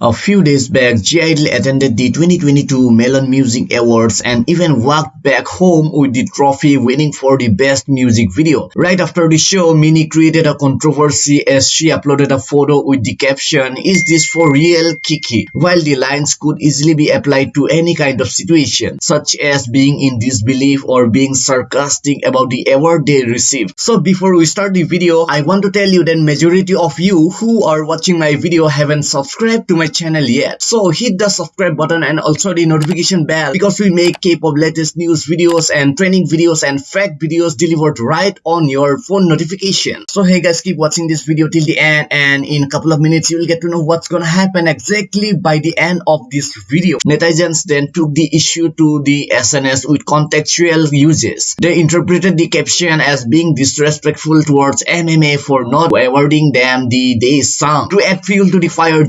A few days back, (G)I-DLE attended the 2022 Melon Music Awards and even walked back home with the trophy winning for the best music video. Right after the show, Minnie created a controversy as she uploaded a photo with the caption, Is this for real Kiki? While the lines could easily be applied to any kind of situation, such as being in disbelief or being sarcastic about the award they received. So before we start the video, I want to tell you that majority of you who are watching my video haven't subscribed to my channel yet. So hit the subscribe button and also the notification bell because we make K-pop latest news videos and training videos and fact videos delivered right on your phone notification. So hey guys keep watching this video till the end and in a couple of minutes you will get to know what's gonna happen exactly by the end of this video. Netizens then took the issue to the SNS with contextual uses. They interpreted the caption as being disrespectful towards MMA for not awarding them the Daesang. To add fuel to the fire,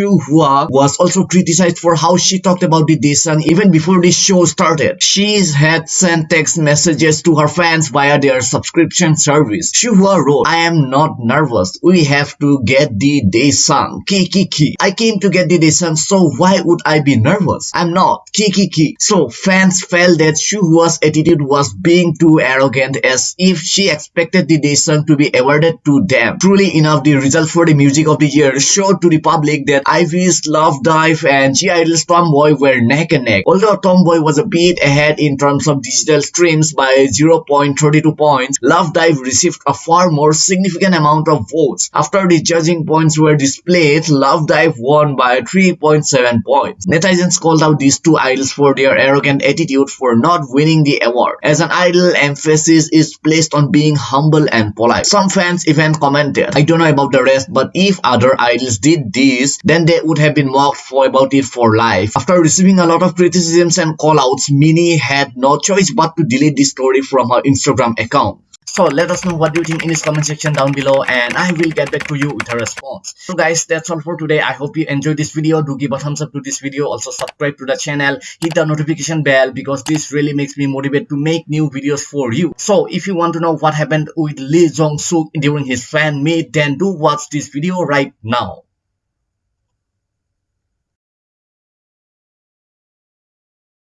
(G)I-DLE Hua was also criticized for how she talked about the Daesang even before the show started. She had sent text messages to her fans via their subscription service. Xu Hua wrote, I am not nervous. We have to get the Daesang. Ki ki ki. I came to get the Daesang, so why would I be nervous? I'm not. Ki ki ki. So fans felt that Xu Hua's attitude was being too arrogant as if she expected the Daesang to be awarded to them. Truly enough, the result for the music of the year showed to the public that IVE's Love Dive and (G)I-DLE's Tomboy were neck and neck. Although Tomboy was a bit ahead in terms of digital streams by 0.32 points, Love Dive received a far more significant amount of votes. After the judging points were displayed, Love Dive won by 3.7 points. Netizens called out these two idols for their arrogant attitude for not winning the award. As an idol, emphasis is placed on being humble and polite. Some fans even commented, I don't know about the rest, but if other idols did this, then they would have been mocked for about it for life. After receiving a lot of criticisms and callouts, Minnie had no choice but to delete the story from her Instagram account. So let us know what do you think in this comment section down below and I will get back to you with a response. So guys that's all for today. I hope you enjoyed this video. Do give a thumbs up to this video. Also subscribe to the channel. Hit the notification bell because this really makes me motivated to make new videos for you. So if you want to know what happened with Lee Jong Suk during his fan meet then do watch this video right now.